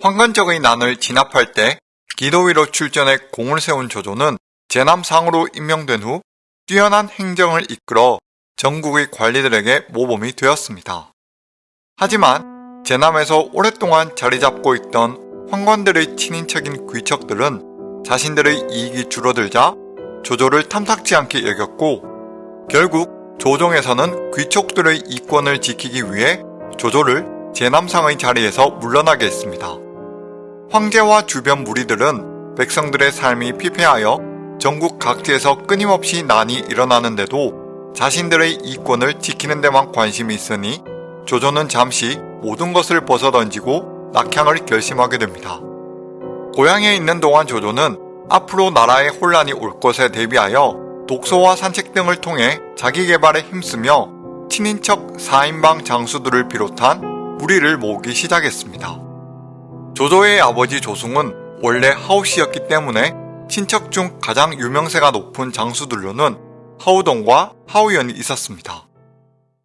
황건적의 난을 진압할 때 기도 위로 출전해 공을 세운 조조는 제남상으로 임명된 후 뛰어난 행정을 이끌어 전국의 관리들에게 모범이 되었습니다. 하지만 제남에서 오랫동안 자리 잡고 있던 황관들의 친인척인 귀척들은 자신들의 이익이 줄어들자 조조를 탐탁지 않게 여겼고 결국 조정에서는 귀족들의 이권을 지키기 위해 조조를 제남상의 자리에서 물러나게 했습니다. 황제와 주변 무리들은 백성들의 삶이 피폐하여 전국 각지에서 끊임없이 난이 일어나는데도 자신들의 이권을 지키는 데만 관심이 있으니 조조는 잠시 모든 것을 벗어던지고 낙향을 결심하게 됩니다. 고향에 있는 동안 조조는 앞으로 나라에 혼란이 올 것에 대비하여 독서와 산책 등을 통해 자기 개발에 힘쓰며 친인척 4인방 장수들을 비롯한 무리를 모으기 시작했습니다. 조조의 아버지 조승은 원래 하우씨였기 때문에 친척 중 가장 유명세가 높은 장수들로는 하우돈과 하우연이 있었습니다.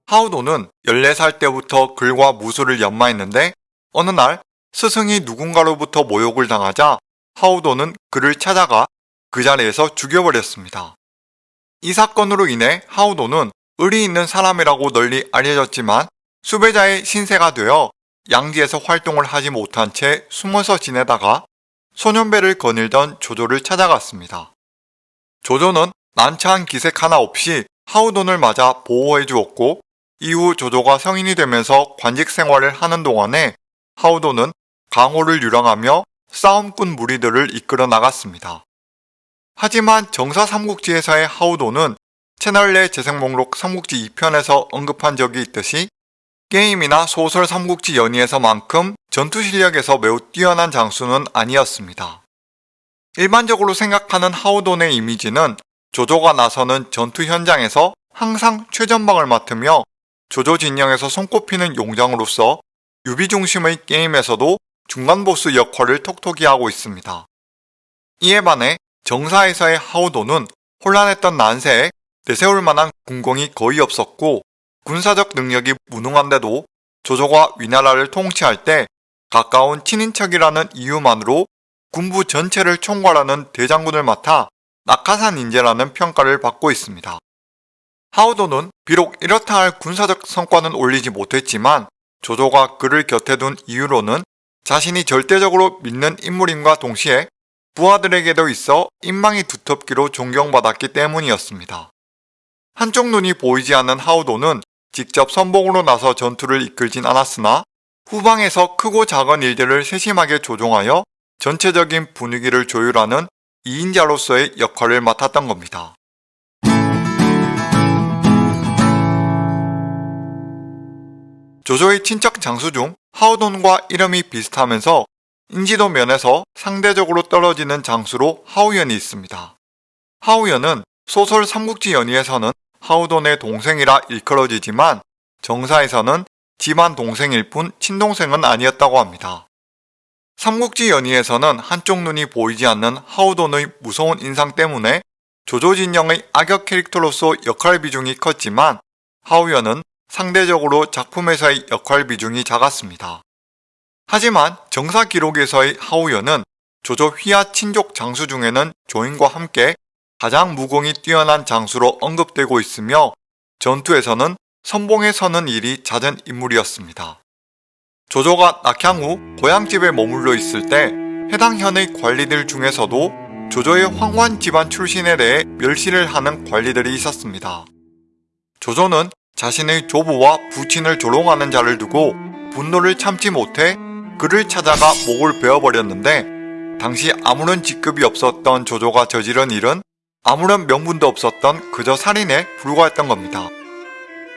하우돈은 14살 때부터 글과 무술을 연마했는데 어느 날 스승이 누군가로부터 모욕을 당하자 하우돈은 그를 찾아가 그 자리에서 죽여버렸습니다. 이 사건으로 인해 하우돈은 의리 있는 사람이라고 널리 알려졌지만 수배자의 신세가 되어 양지에서 활동을 하지 못한 채 숨어서 지내다가 소년배를 거닐던 조조를 찾아갔습니다. 조조는 난처한 기색 하나 없이 하우돈을 맞아 보호해 주었고 이후 조조가 성인이 되면서 관직 생활을 하는 동안에 하우돈은 강호를 유랑하며 싸움꾼 무리들을 이끌어 나갔습니다. 하지만 정사 삼국지에서의 하우돈은 채널 내 재생 목록 삼국지 2편에서 언급한 적이 있듯이 게임이나 소설 삼국지 연의에서만큼 전투 실력에서 매우 뛰어난 장수는 아니었습니다. 일반적으로 생각하는 하우돈의 이미지는 조조가 나서는 전투 현장에서 항상 최전방을 맡으며 조조 진영에서 손꼽히는 용장으로서 유비 중심의 게임에서도 중간 보스 역할을 톡톡히 하고 있습니다. 이에 반해 정사에서의 하우돈은 혼란했던 난세에 내세울 만한 군공이 거의 없었고 군사적 능력이 무능한데도 조조가 위나라를 통치할 때 가까운 친인척이라는 이유만으로 군부 전체를 총괄하는 대장군을 맡아 낙하산 인재라는 평가를 받고 있습니다. 하우도는 비록 이렇다 할 군사적 성과는 올리지 못했지만 조조가 그를 곁에 둔 이유로는 자신이 절대적으로 믿는 인물임과 동시에 부하들에게도 있어 인망이 두텁기로 존경받았기 때문이었습니다. 한쪽 눈이 보이지 않는 하우도는 직접 선봉으로 나서 전투를 이끌진 않았으나 후방에서 크고 작은 일들을 세심하게 조종하여 전체적인 분위기를 조율하는 2인자로서의 역할을 맡았던 겁니다. 조조의 친척 장수 중 하우돈과 이름이 비슷하면서 인지도 면에서 상대적으로 떨어지는 장수로 하우연이 있습니다. 하우연은 소설 삼국지 연의에서는 하우돈의 동생이라 일컬어지지만 정사에서는 집안 동생일 뿐 친동생은 아니었다고 합니다. 삼국지 연의에서는 한쪽 눈이 보이지 않는 하우돈의 무서운 인상 때문에 조조 진영의 악역 캐릭터로서 역할 비중이 컸지만 하우연은 상대적으로 작품에서의 역할 비중이 작았습니다. 하지만 정사 기록에서의 하우연은 조조 휘하 친족 장수 중에는 조인과 함께 가장 무공이 뛰어난 장수로 언급되고 있으며 전투에서는 선봉에 서는 일이 잦은 인물이었습니다. 조조가 낙향 후 고향집에 머물러 있을 때 해당 현의 관리들 중에서도 조조의 황관 집안 출신에 대해 멸시를 하는 관리들이 있었습니다. 조조는 자신의 조부와 부친을 조롱하는 자를 두고 분노를 참지 못해 그를 찾아가 목을 베어버렸는데 당시 아무런 직급이 없었던 조조가 저지른 일은 아무런 명분도 없었던 그저 살인에 불과했던 겁니다.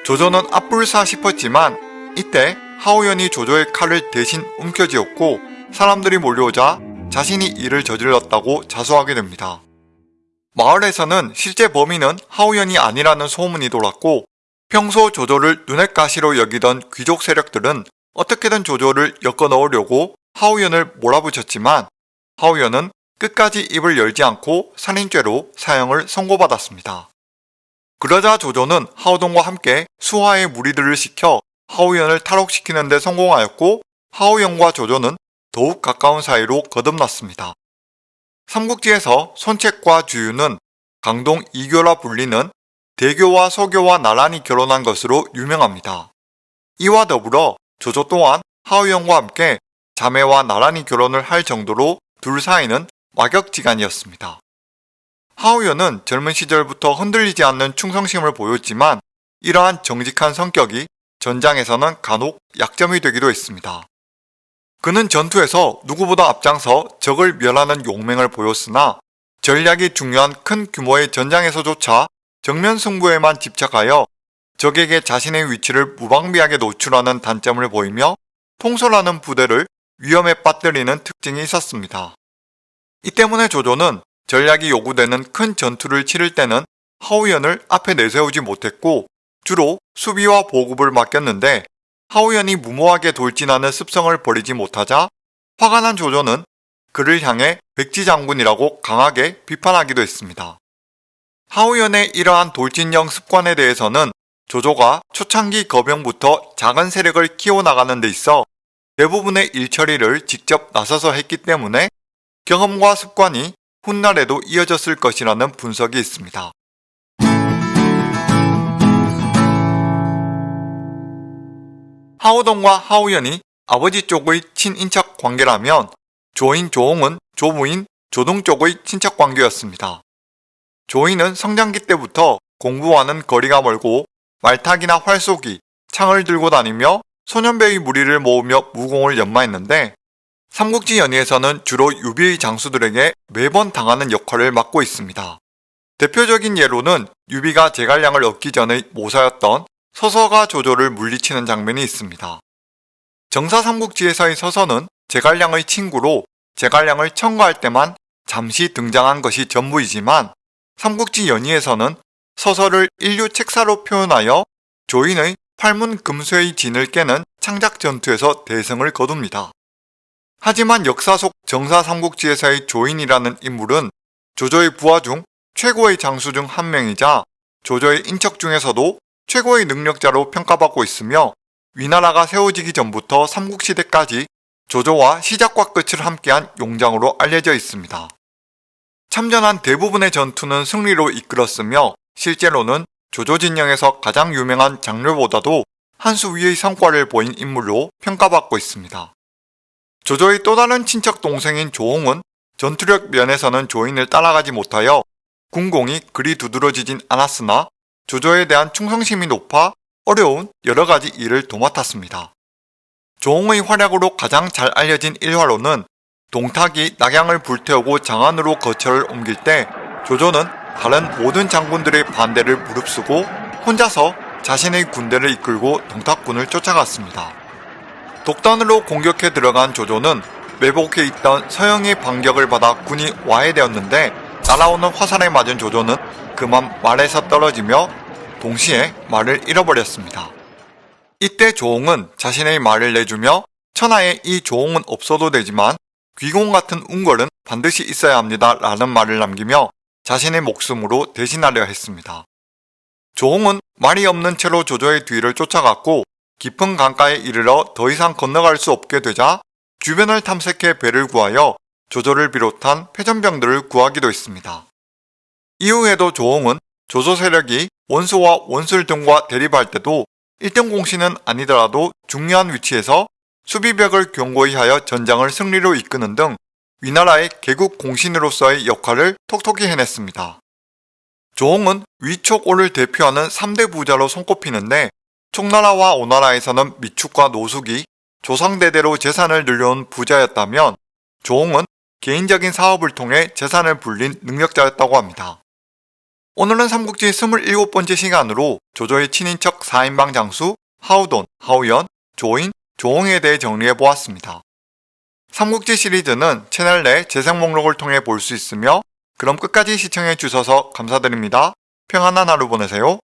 조조는 앞불사 싶었지만 이때 하우연이 조조의 칼을 대신 움켜쥐었고 사람들이 몰려오자 자신이 이를 저질렀다고 자수하게 됩니다. 마을에서는 실제 범인은 하우연이 아니라는 소문이 돌았고 평소 조조를 눈엣 가시로 여기던 귀족 세력들은 어떻게든 조조를 엮어 넣으려고 하우연을 몰아붙였지만 하우연은 끝까지 입을 열지 않고 살인죄로 사형을 선고받았습니다. 그러자 조조는 하우동과 함께 수하의 무리들을 시켜 하우연을 탈옥시키는 데 성공하였고 하우연과 조조는 더욱 가까운 사이로 거듭났습니다. 삼국지에서 손책과 주유는 강동 이교라 불리는 대교와 서교와 나란히 결혼한 것으로 유명합니다. 이와 더불어 조조 또한 하우영과 함께 자매와 나란히 결혼을 할 정도로 둘 사이는 와격지간이었습니다. 하우연은 젊은 시절부터 흔들리지 않는 충성심을 보였지만 이러한 정직한 성격이 전장에서는 간혹 약점이 되기도 했습니다. 그는 전투에서 누구보다 앞장서 적을 멸하는 용맹을 보였으나 전략이 중요한 큰 규모의 전장에서조차 정면 승부에만 집착하여 적에게 자신의 위치를 무방비하게 노출하는 단점을 보이며 통솔하는 부대를 위험에 빠뜨리는 특징이 있었습니다. 이 때문에 조조는 전략이 요구되는 큰 전투를 치를 때는 하우연을 앞에 내세우지 못했고 주로 수비와 보급을 맡겼는데 하우연이 무모하게 돌진하는 습성을 버리지 못하자 화가 난 조조는 그를 향해 백지장군이라고 강하게 비판하기도 했습니다. 하우연의 이러한 돌진형 습관에 대해서는 조조가 초창기 거병부터 작은 세력을 키워나가는 데 있어 대부분의 일처리를 직접 나서서 했기 때문에 경험과 습관이 훗날에도 이어졌을 것이라는 분석이 있습니다. 하우동과 하우연이 아버지 쪽의 친인척 관계라면 조인 조홍은 조부인 조동 쪽의 친척 관계였습니다. 조인은 성장기 때부터 공부와는 거리가 멀고 말타기나 활쏘기, 창을 들고 다니며 소년배의 무리를 모으며 무공을 연마했는데 삼국지 연의에서는 주로 유비의 장수들에게 매번 당하는 역할을 맡고 있습니다. 대표적인 예로는 유비가 제갈량을 얻기 전의 모사였던 서서가 조조를 물리치는 장면이 있습니다. 정사 삼국지에서의 서서는 제갈량의 친구로 제갈량을 청구할 때만 잠시 등장한 것이 전부이지만 삼국지 연의에서는 서서를 인류 책사로 표현하여 조인의 팔문 금수의 진을 깨는 창작 전투에서 대승을 거둡니다. 하지만 역사 속 정사 삼국지에서의 조인이라는 인물은 조조의 부하 중 최고의 장수 중 한 명이자 조조의 인척 중에서도 최고의 능력자로 평가받고 있으며 위나라가 세워지기 전부터 삼국시대까지 조조와 시작과 끝을 함께한 용장으로 알려져 있습니다. 참전한 대부분의 전투는 승리로 이끌었으며 실제로는 조조 진영에서 가장 유명한 장르보다도 한 수 위의 성과를 보인 인물로 평가받고 있습니다. 조조의 또 다른 친척 동생인 조홍은 전투력 면에서는 조인을 따라가지 못하여 군공이 그리 두드러지진 않았으나 조조에 대한 충성심이 높아 어려운 여러가지 일을 도맡았습니다. 조홍의 활약으로 가장 잘 알려진 일화로는 동탁이 낙양을 불태우고 장안으로 거처를 옮길 때 조조는 다른 모든 장군들의 반대를 무릅쓰고 혼자서 자신의 군대를 이끌고 동탁군을 쫓아갔습니다. 독단으로 공격해 들어간 조조는 매복해 있던 서영의 반격을 받아 군이 와해되었는데 날아오는 화살에 맞은 조조는 그만 말에서 떨어지며 동시에 말을 잃어버렸습니다. 이때 조홍은 자신의 말을 내주며 천하에 이 조홍은 없어도 되지만 귀공 같은 운걸은 반드시 있어야 합니다 라는 말을 남기며 자신의 목숨으로 대신하려 했습니다. 조홍은 말이 없는 채로 조조의 뒤를 쫓아갔고 깊은 강가에 이르러 더 이상 건너갈 수 없게 되자 주변을 탐색해 배를 구하여 조조를 비롯한 패전병들을 구하기도 했습니다. 이후에도 조홍은 조조 세력이 원수와 원술 등과 대립할 때도 1등 공신은 아니더라도 중요한 위치에서 수비벽을 견고히 하여 전장을 승리로 이끄는 등 위나라의 개국 공신으로서의 역할을 톡톡히 해냈습니다. 조홍은 위촉오를 대표하는 3대 부자로 손꼽히는데 총나라와 오나라에서는 미축과 노숙이 조상대대로 재산을 늘려온 부자였다면 조홍은 개인적인 사업을 통해 재산을 불린 능력자였다고 합니다. 오늘은 삼국지 27번째 시간으로 조조의 친인척 4인방 장수 하우돈, 하우연, 조인, 조홍에 대해 정리해보았습니다. 삼국지 시리즈는 채널 내 재생 목록을 통해 볼 수 있으며 그럼 끝까지 시청해 주셔서 감사드립니다. 평안한 하루 보내세요.